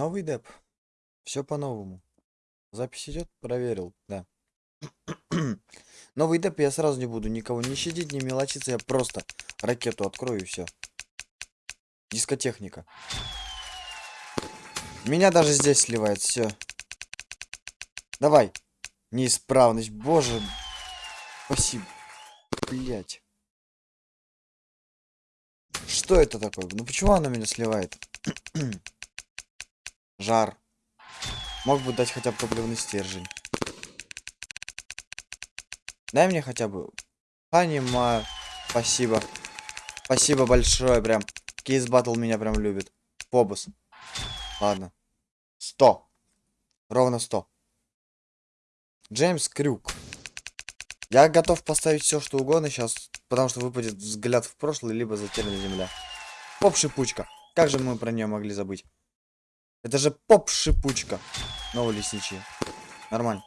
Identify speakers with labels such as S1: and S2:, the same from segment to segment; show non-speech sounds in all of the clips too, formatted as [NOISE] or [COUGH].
S1: Новый деп. Все по-новому. Запись идет? Проверил, да. [CLEARS THROAT] Новый деп я сразу не буду никого не щадить, не мелочиться, я просто ракету открою и все. Дискотехника. Меня даже здесь сливает, все. Давай. Неисправность, боже. Спасибо. Блять. Что это такое? Ну почему она меня сливает? [CLEARS THROAT] Жар. Мог бы дать хотя бы топливный стержень. Дай мне хотя бы... Понимаю. Спасибо. Спасибо большое, прям. Кейс Батл меня прям любит. Фобус. Ладно. Сто. Ровно сто. Джеймс Крюк. Я готов поставить все, что угодно сейчас, потому что выпадет взгляд в прошлое, либо затерянная земля. Поп-шипучка. Как же мы про нее могли забыть? Это же поп-шипучка. Новый лесничий. Нормально.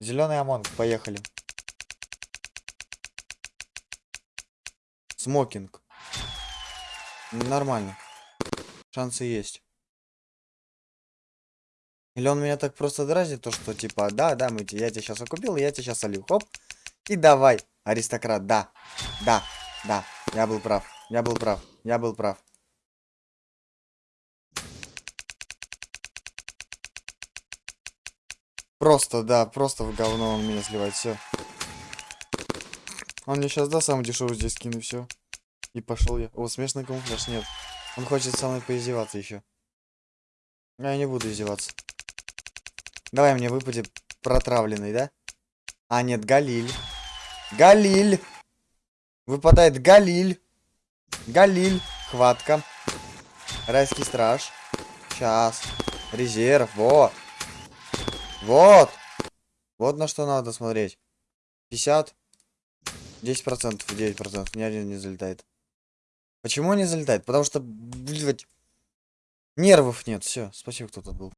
S1: Зеленый ОМОН, поехали. Смокинг. Нормально. Шансы есть. Или он меня так просто дразнит, то что типа, да, да, мы, я тебя сейчас окупил, я тебя сейчас солью. Хоп. И давай, аристократ, да. Да, да, я был прав. Я был прав. Я был прав. Просто, да, просто в говно он меня сливает, все. Он мне сейчас, да, самый дешевый здесь скину, все. И пошел я. О, смешный камуфляж, нет. Он хочет со мной поиздеваться еще. Я не буду издеваться. Давай мне выпадет протравленный, да? А, нет, Галиль. Галиль! Выпадает Галиль. Галиль. Хватка. Райский страж. Сейчас. Резерв. Вот. Вот. Вот на что надо смотреть. 50. 10%, 9%. Ни один не залетает. Почему не залетает? Потому что, блядь, нервов нет. Все, спасибо, кто тут был.